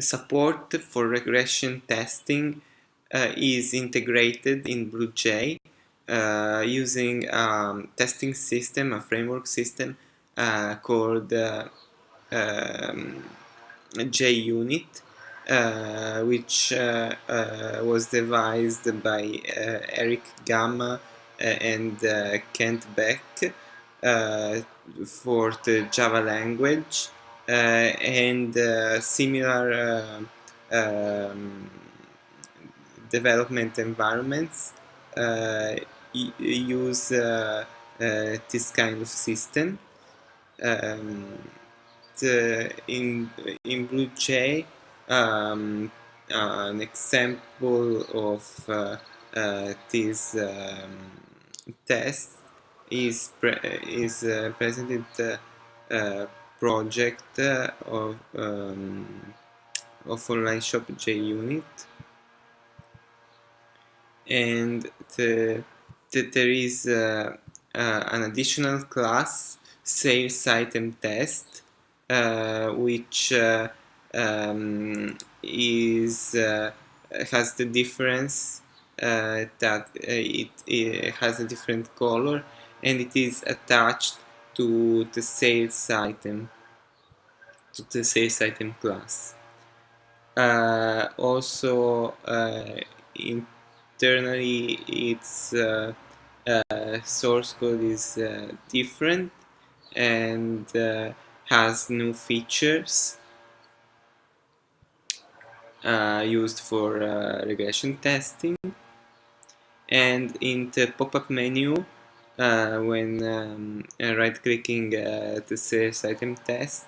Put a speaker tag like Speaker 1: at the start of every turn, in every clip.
Speaker 1: support for regression testing uh, is integrated in BlueJ uh, using a um, testing system, a framework system uh, called uh, um, JUnit, uh, which uh, was devised by Erich Gamma and Kent Beck for the Java language and similar um, development environments uh, use uh, uh, this kind of system. Um, in in BlueJ, um, an example of uh, uh, this um, test is pre is uh, presented project of um, of online shop JUnit. And the, the, there is uh, uh, an additional class sales item test uh, which uh, um, is uh, has the difference uh, that it, it, has a different color and it is attached to the sales item to the sales item class. Also in internally its uh, uh, source code is uh, different and has new features used for regression testing. And in the pop-up menu uh, when um, uh, right-clicking uh, the sales item test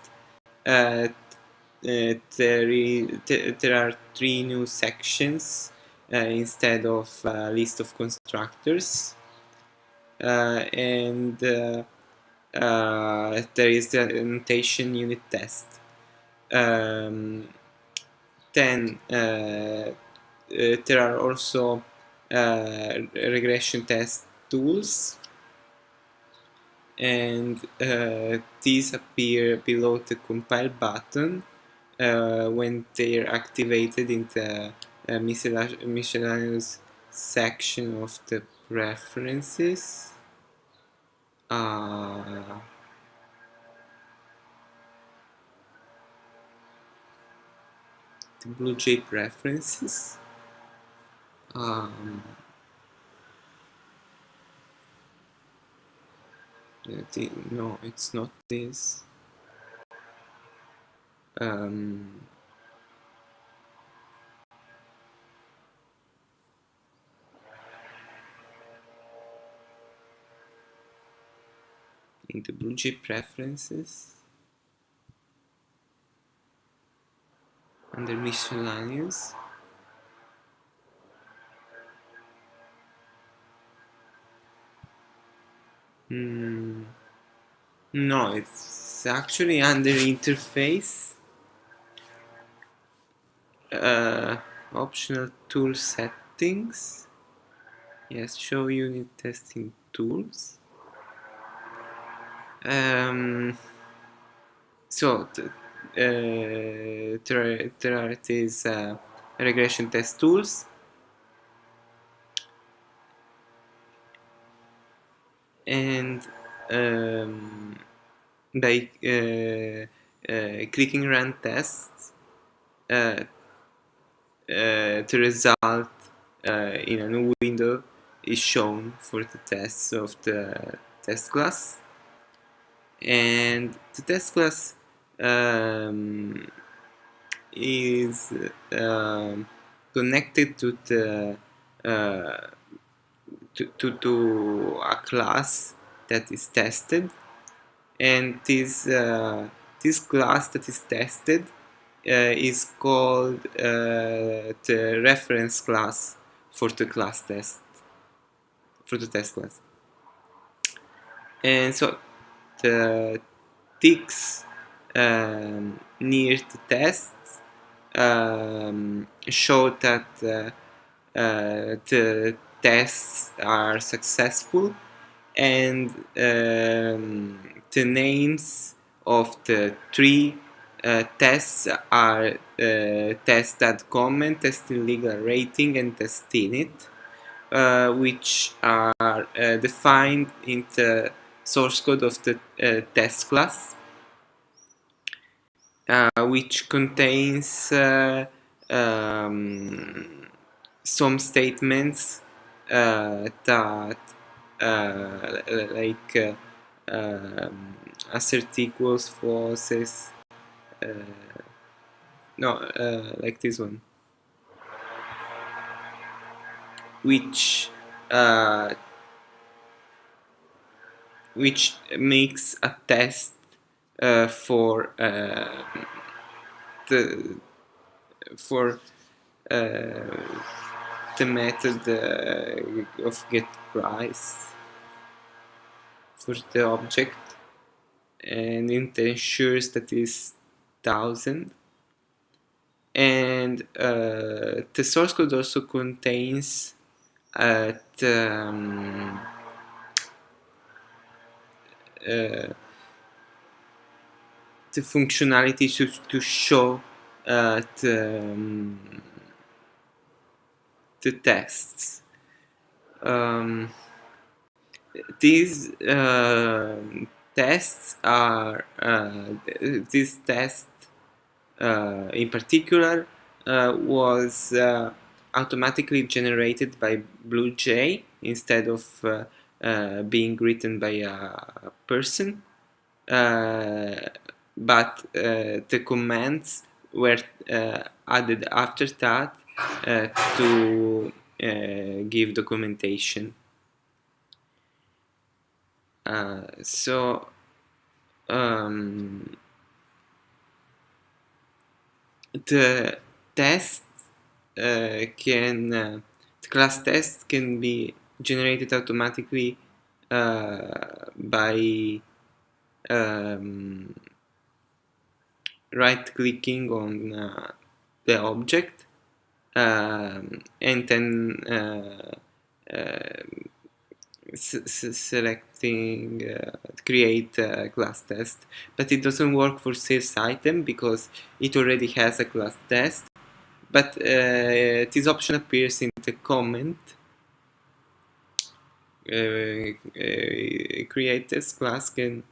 Speaker 1: there, is, there are three new sections uh, instead of a list of constructors. Uh, and uh, there is the annotation unit test. Um, then there are also regression test tools and uh, these appear below the compile button uh, when they are activated in the a miscellaneous section of the preferences. Uh, the BlueJ preferences. Um, no it's not this. Um, into BlueJ preferences under miscellaneous Hmm. No, it's actually under interface. Uh, optional tool settings. Yes, show unit testing tools. Um, so uh, there, there are these uh, regression test tools and um, by uh, uh, clicking run tests uh, uh the result uh, in a new window is shown for the tests of the test class. And the test class um, is um, connected to the uh, to, to, to, a class that is tested. And this uh, this class that is tested uh, is called uh, the reference class for the class test for the test class. And so the ticks um, near the test um, show that uh, uh, the tests are successful and um, the names of the three uh, tests are uh, test that comment, test legal rating, and test init, uh, which are uh, defined in the source code of the uh, test class, uh, which contains um, some statements that like um, assert equals uh, no like this one. Which uh, which makes a test uh, for uh, the for the method of get price for the object and it ensures that is thousand. And uh, the source code also contains uh, the, um, uh, the functionality to, to show uh, the, um, the tests. Um, these uh, tests are uh, this test uh, in particular uh, was uh, automatically generated by BlueJ instead of uh, being written by a person. But the commands were added after that to give documentation. Uh, so um, the test uh, can uh, the class test can be generated automatically uh, by um, right clicking on uh, the object and then selecting uh, create a class test. But it doesn't work for sales item because it already has a class test. But uh, this option appears in the comment. Uh, create this class can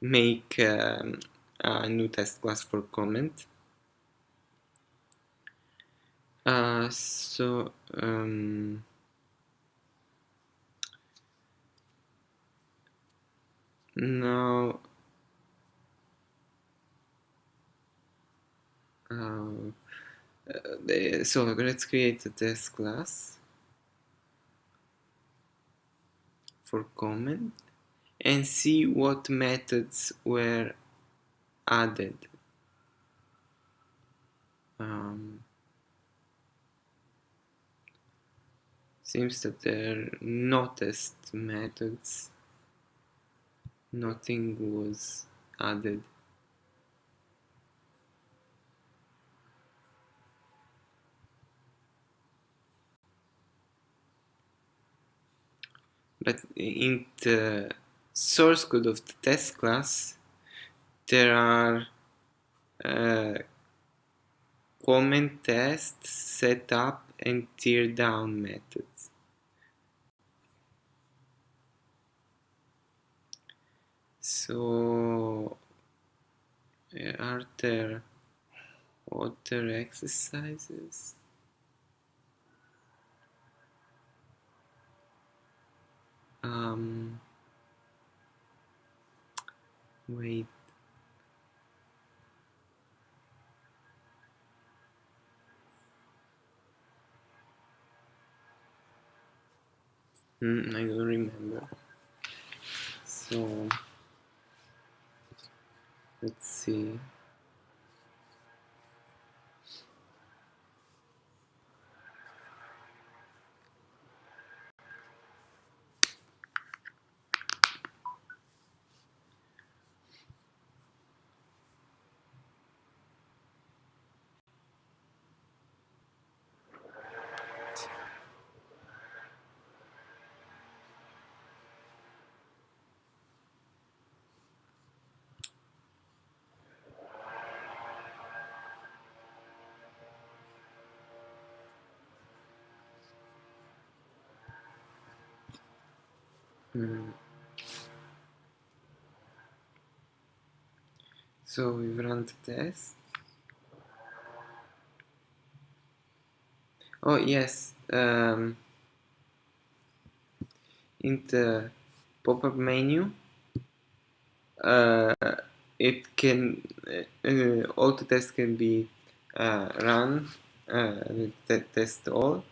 Speaker 1: make um, a new test class for comment uh, so um, Now, uh, so let's create a test class for comment and see what methods were added. Um, seems that there are no test methods nothing was added. But in the source code of the test class, there are uh, comment test, setup, and tear down methods. So, are there other exercises? Um, wait. Mm, I don't remember. So. Let's see. Mm. So we run the test. Oh yes, um, in the pop-up menu, uh, it can uh, uh, all the tests can be uh, run uh, test all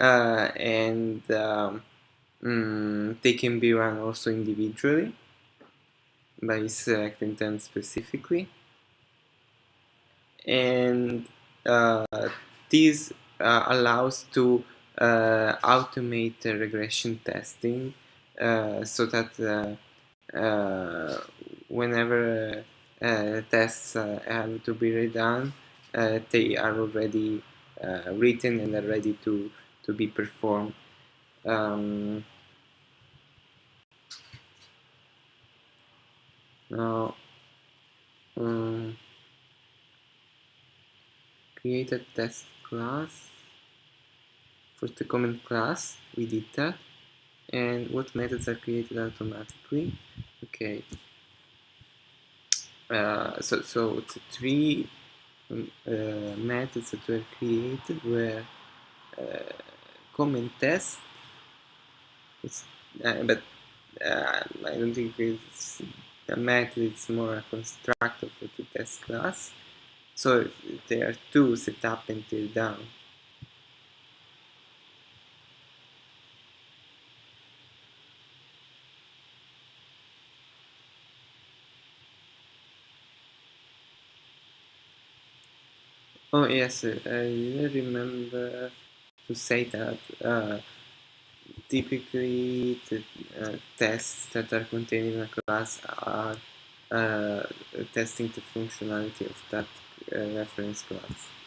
Speaker 1: uh, and um, mm, they can be run also individually by selecting them specifically. And uh, this uh, allows to uh, automate regression testing uh, so that uh, whenever tests have to be redone they are already written and are ready to, to be performed um, now um, create a test class. For the comment class we did that. And what methods are created automatically? Okay. Uh, so so the three um, uh, methods that were created were uh, comment test it's, uh, but uh, I don't think it's method it's more a constructor for the test class. So there are two set up and tear down. Oh yes, I remember to say that uh, typically the uh, tests that are contained in a class are uh, testing the functionality of that uh, reference class.